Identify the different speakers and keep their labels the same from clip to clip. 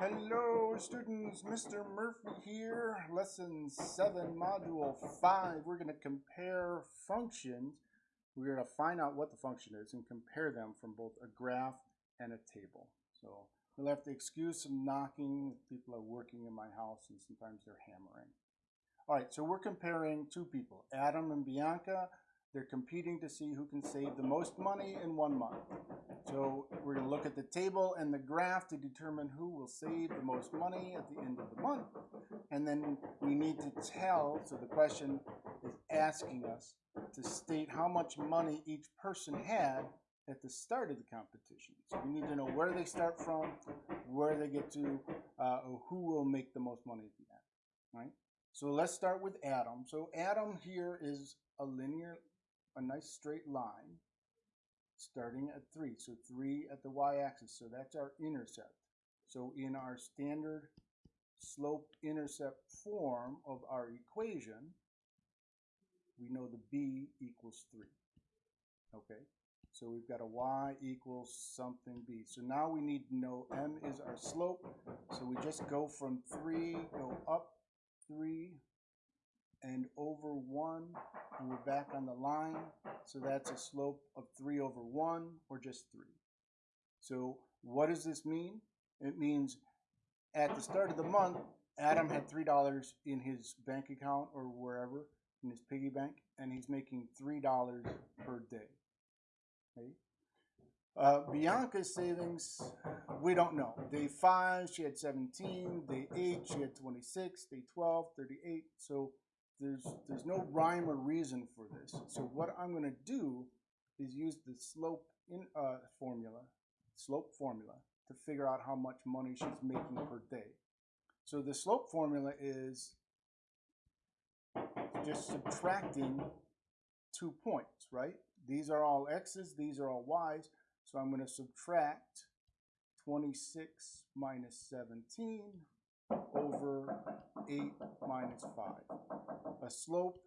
Speaker 1: Hello students, Mr. Murphy here, lesson 7, module 5. We're going to compare functions. We're going to find out what the function is and compare them from both a graph and a table. So you'll have to excuse some knocking. People are working in my house and sometimes they're hammering. All right, so we're comparing two people, Adam and Bianca. They're competing to see who can save the most money in one month. So we're going to look at the table and the graph to determine who will save the most money at the end of the month. And then we need to tell, so the question is asking us to state how much money each person had at the start of the competition. So we need to know where they start from, where they get to, uh, who will make the most money at the end, right? So let's start with Adam. So Adam here is a linear a nice straight line starting at 3. So 3 at the y-axis. So that's our intercept. So in our standard slope-intercept form of our equation, we know the b equals 3. Okay, so we've got a y equals something b. So now we need to know m is our slope. So we just go from 3, go up 3, and over 1, and we're back on the line. So that's a slope of 3 over 1, or just 3. So what does this mean? It means at the start of the month, Adam had $3 in his bank account or wherever, in his piggy bank, and he's making $3 per day. Okay? Uh, Bianca's savings, we don't know. Day 5, she had 17. Day 8, she had 26. Day 12, 38. So there's, there's no rhyme or reason for this. So what I'm going to do is use the slope in uh, formula, slope formula, to figure out how much money she's making per day. So the slope formula is just subtracting two points, right? These are all x's, these are all y's. So I'm going to subtract 26 minus 17 over 8 minus 5. A slope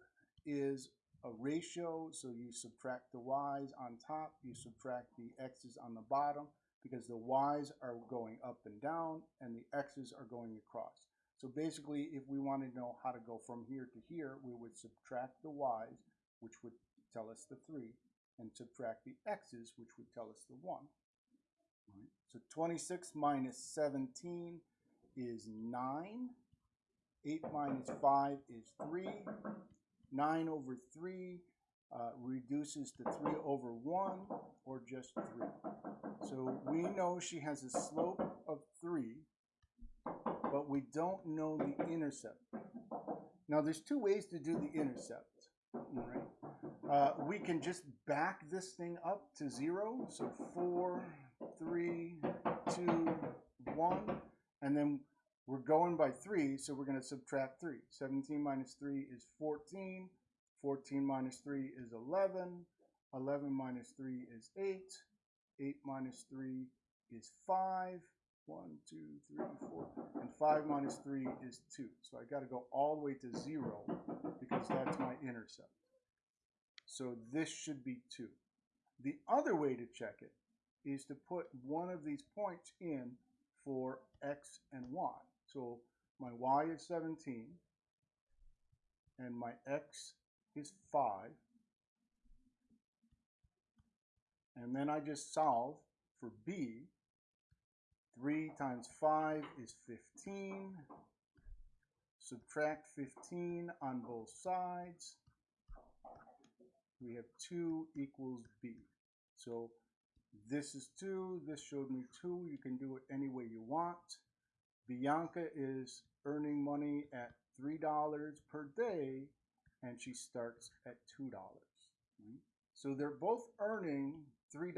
Speaker 1: is a ratio, so you subtract the y's on top, you subtract the x's on the bottom, because the y's are going up and down, and the x's are going across. So basically, if we wanted to know how to go from here to here, we would subtract the y's, which would tell us the 3, and subtract the x's, which would tell us the 1. Right. So 26 minus 17 is 9. 8 minus 5 is 3. 9 over 3 uh, reduces to 3 over 1, or just 3. So we know she has a slope of 3, but we don't know the intercept. Now there's two ways to do the intercept. Right? Uh, we can just back this thing up to 0, so 4, 3, 2, 1, and then we're going by 3, so we're going to subtract 3. 17 minus 3 is 14. 14 minus 3 is 11. 11 minus 3 is 8. 8 minus 3 is 5. 1, 2, 3, 4. And 5 minus 3 is 2. So I got to go all the way to 0 because that's my intercept. So this should be 2. The other way to check it is to put one of these points in for x and y. So my y is 17 and my x is 5. And then I just solve for b. 3 times 5 is 15. Subtract 15 on both sides. We have 2 equals b. So this is 2. This showed me 2. You can do it any way you want. Bianca is earning money at $3 per day and she starts at $2. Right? So they're both earning $3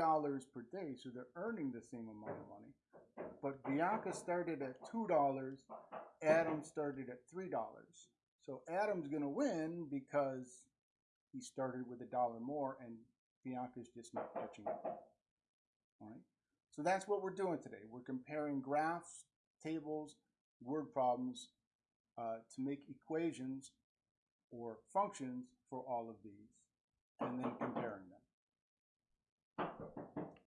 Speaker 1: per day, so they're earning the same amount of money. But Bianca started at $2, Adam started at $3. So Adam's going to win because he started with a dollar more and Bianca's just not catching up. All right. So that's what we're doing today. We're comparing graphs tables, word problems uh, to make equations or functions for all of these and then comparing them.